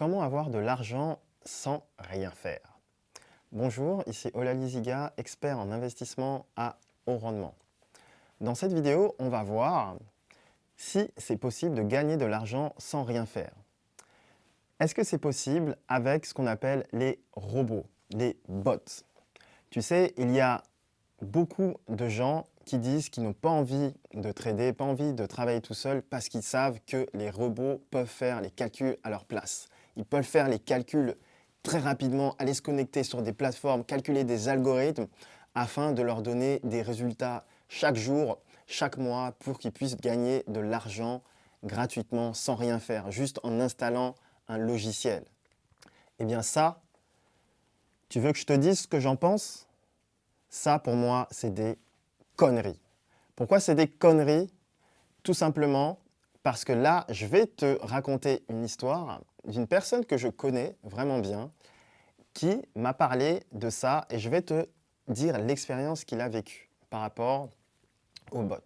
Comment avoir de l'argent sans rien faire? Bonjour, ici Ola Liziga, expert en investissement à haut rendement. Dans cette vidéo, on va voir si c'est possible de gagner de l'argent sans rien faire. Est-ce que c'est possible avec ce qu'on appelle les robots, les bots? Tu sais, il y a beaucoup de gens qui disent qu'ils n'ont pas envie de trader, pas envie de travailler tout seul parce qu'ils savent que les robots peuvent faire les calculs à leur place. Ils peuvent faire les calculs très rapidement, aller se connecter sur des plateformes, calculer des algorithmes afin de leur donner des résultats chaque jour, chaque mois pour qu'ils puissent gagner de l'argent gratuitement sans rien faire, juste en installant un logiciel. Eh bien ça, tu veux que je te dise ce que j'en pense? Ça, pour moi, c'est des conneries. Pourquoi c'est des conneries? Tout simplement parce que là, je vais te raconter une histoire d'une personne que je connais vraiment bien qui m'a parlé de ça et je vais te dire l'expérience qu'il a vécue par rapport au bot.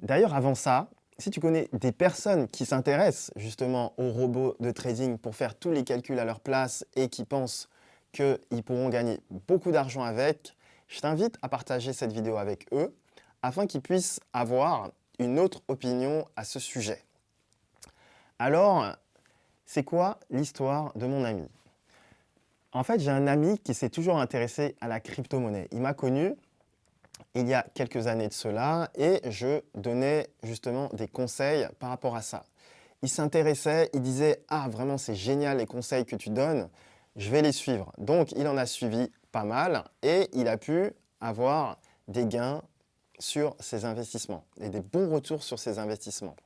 D'ailleurs, avant ça, si tu connais des personnes qui s'intéressent justement aux robots de trading pour faire tous les calculs à leur place et qui pensent qu'ils pourront gagner beaucoup d'argent avec, je t'invite à partager cette vidéo avec eux afin qu'ils puissent avoir une autre opinion à ce sujet. Alors, c'est quoi l'histoire de mon ami? En fait, j'ai un ami qui s'est toujours intéressé à la crypto-monnaie. Il m'a connu il y a quelques années de cela et je donnais justement des conseils par rapport à ça. Il s'intéressait, il disait « Ah, vraiment, c'est génial les conseils que tu donnes, je vais les suivre. » Donc, il en a suivi pas mal et il a pu avoir des gains sur ses investissements et des bons retours sur ses investissements.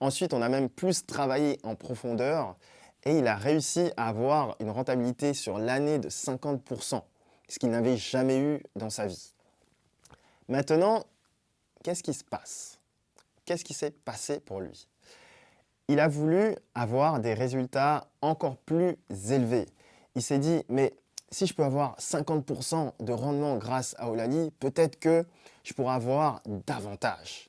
Ensuite, on a même plus travaillé en profondeur et il a réussi à avoir une rentabilité sur l'année de 50%, ce qu'il n'avait jamais eu dans sa vie. Maintenant, qu'est-ce qui se passe? Qu'est-ce qui s'est passé pour lui? Il a voulu avoir des résultats encore plus élevés. Il s'est dit, mais si je peux avoir 50% de rendement grâce à Olali, peut-être que je pourrais avoir davantage.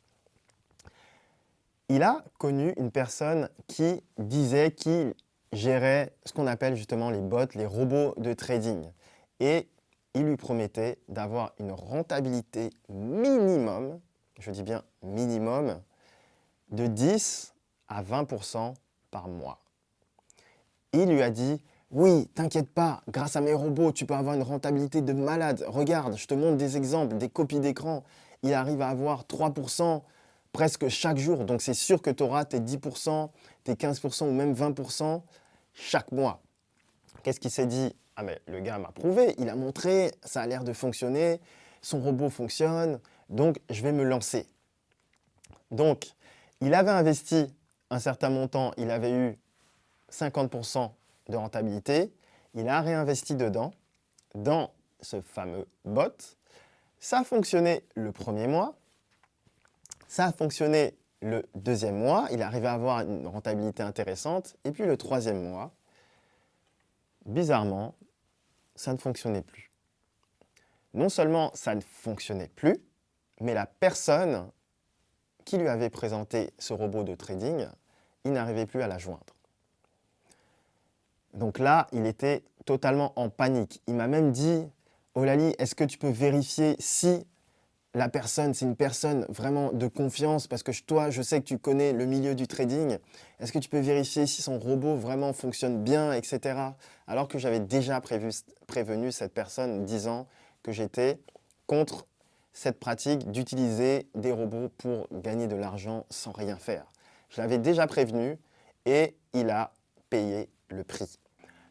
Il a connu une personne qui disait qu'il gérait ce qu'on appelle justement les bots, les robots de trading. Et il lui promettait d'avoir une rentabilité minimum, je dis bien minimum, de 10 à 20% par mois. Il lui a dit oui, t'inquiète pas, grâce à mes robots, tu peux avoir une rentabilité de malade. Regarde, je te montre des exemples, des copies d'écran. Il arrive à avoir 3% presque chaque jour. Donc c'est sûr que tu auras tes 10%, tes 15% ou même 20% chaque mois. Qu'est-ce qu'il s'est dit? Ah mais le gars m'a prouvé, il a montré, ça a l'air de fonctionner, son robot fonctionne, donc je vais me lancer. Donc, il avait investi un certain montant, il avait eu 50% de rentabilité, il a réinvesti dedans, dans ce fameux bot. Ça a fonctionné le premier mois, ça a fonctionné le deuxième mois, il arrivé à avoir une rentabilité intéressante, et puis le troisième mois, bizarrement, ça ne fonctionnait plus. Non seulement ça ne fonctionnait plus, mais la personne qui lui avait présenté ce robot de trading, il n'arrivait plus à la joindre. Donc là, il était totalement en panique. Il m'a même dit, Olali, est-ce que tu peux vérifier si la personne, c'est une personne vraiment de confiance parce que toi, je sais que tu connais le milieu du trading. Est-ce que tu peux vérifier si son robot vraiment fonctionne bien, etc. Alors que j'avais déjà prévenu cette personne disant que j'étais contre cette pratique d'utiliser des robots pour gagner de l'argent sans rien faire. Je l'avais déjà prévenu et il a payé le prix.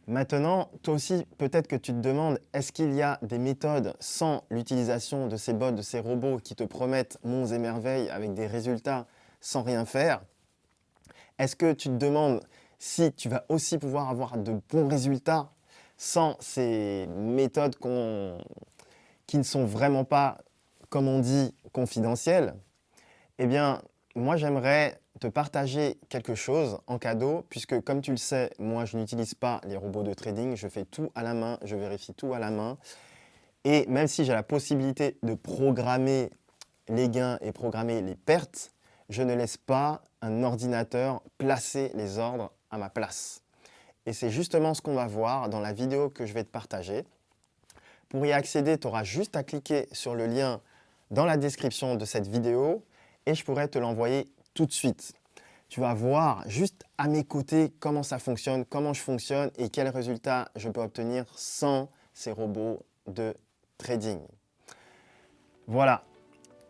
Maintenant, toi aussi, peut-être que tu te demandes, est-ce qu'il y a des méthodes sans l'utilisation de ces bots, de ces robots qui te promettent monts et merveilles avec des résultats sans rien faire? Est-ce que tu te demandes si tu vas aussi pouvoir avoir de bons résultats sans ces méthodes qui ne sont vraiment pas, comme on dit, confidentielles? Eh bien, moi, j'aimerais te partager quelque chose en cadeau, puisque comme tu le sais, moi je n'utilise pas les robots de trading, je fais tout à la main, je vérifie tout à la main. Et même si j'ai la possibilité de programmer les gains et programmer les pertes, je ne laisse pas un ordinateur placer les ordres à ma place. et c'est justement ce qu'on va voir dans la vidéo que je vais te partager. Pour y accéder, tu auras juste à cliquer sur le lien dans la description de cette vidéo et je pourrais te l'envoyer tout de suite. Tu vas voir juste à mes côtés comment ça fonctionne, comment je fonctionne et quels résultats je peux obtenir sans ces robots de trading. Voilà,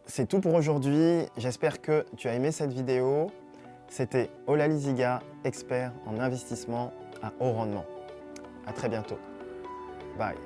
c'est tout pour aujourd'hui. J'espère que tu as aimé cette vidéo. C'était Ola Liziga, expert en investissement à haut rendement. À très bientôt. Bye.